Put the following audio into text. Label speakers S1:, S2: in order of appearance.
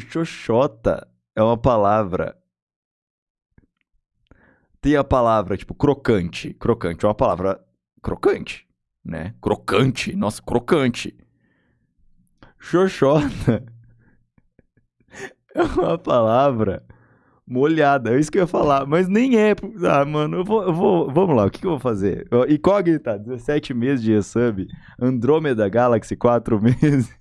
S1: Xoxota é uma palavra. Tem a palavra, tipo, crocante. Crocante é uma palavra crocante, né? Crocante. Nossa, crocante. Xoxota é uma palavra molhada. É isso que eu ia falar, mas nem é. Ah, mano, eu vou, eu vou. Vamos lá, o que, que eu vou fazer? Incógnita, 17 meses de sub. Andrômeda Galaxy, 4 meses.